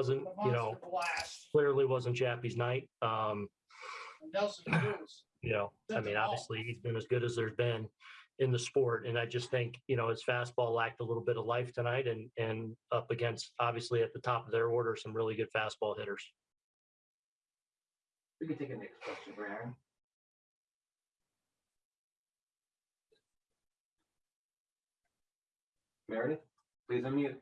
wasn't, you know, blast. clearly wasn't Chappie's night. Um, Nelson Cruz. you know, I mean, obviously he's been as good as there's been in the sport. And I just think, you know, his fastball lacked a little bit of life tonight and, and up against, obviously at the top of their order, some really good fastball hitters. We can take a next question Aaron. Meredith, please unmute.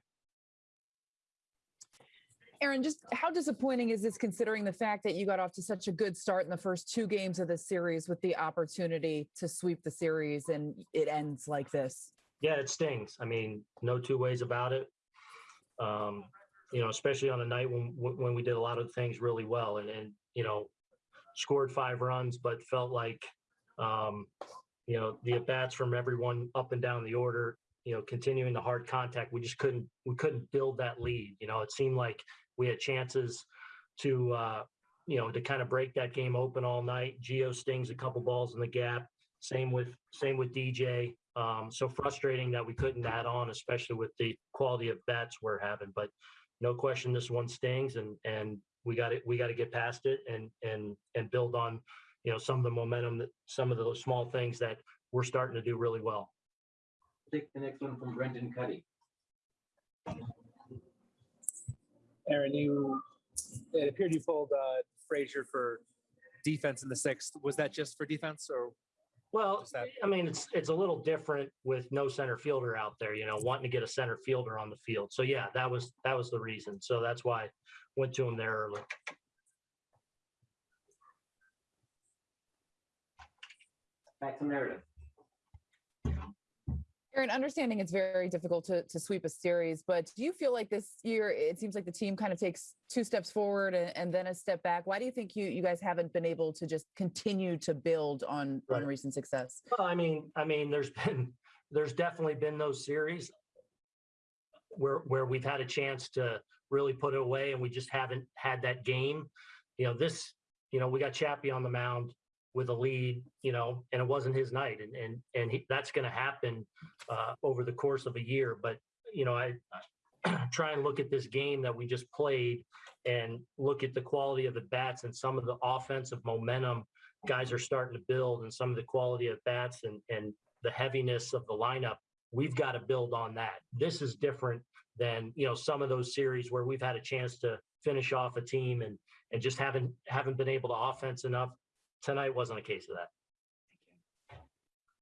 Aaron, just how disappointing is this considering the fact that you got off to such a good start in the first two games of the series with the opportunity to sweep the series and it ends like this? Yeah, it stings. I mean, no two ways about it. Um, you know, especially on a night when when we did a lot of things really well and and you know, scored five runs, but felt like um, you know, the at bats from everyone up and down the order, you know, continuing the hard contact, we just couldn't we couldn't build that lead. You know, it seemed like we had chances to uh, you know, to kind of break that game open all night. Gio stings a couple balls in the gap. Same with same with DJ. Um, so frustrating that we couldn't add on, especially with the quality of bats we're having. But no question, this one stings, and and we got it. We got to get past it and and and build on, you know, some of the momentum that some of those small things that we're starting to do really well. Take the next one from Brendan Kuty. Aaron, you, it appeared you pulled uh, Frazier for defense in the sixth. Was that just for defense or? Well, that- I mean, it's it's a little different with no center fielder out there, you know, wanting to get a center fielder on the field. So yeah, that was that was the reason. So that's why I went to him there early. Back to Meredith. Aaron, understanding it's very difficult to, to sweep a series, but do you feel like this year it seems like the team kind of takes two steps forward and, and then a step back? Why do you think you you guys haven't been able to just continue to build on on recent success? Well, I mean, I mean, there's been, there's definitely been those series where, where we've had a chance to really put it away and we just haven't had that game. You know, this, you know, we got Chappie on the mound with a lead, you know, and it wasn't his night and, and, and he, that's going to happen uh, over the course of a year. But, you know, I, I try and look at this game that we just played and look at the quality of the bats and some of the offensive momentum guys are starting to build and some of the quality of bats and, and the heaviness of the lineup, we've got to build on that. This is different than, you know, some of those series where we've had a chance to finish off a team and, and just haven't, haven't been able to offense enough. Tonight wasn't a case of that.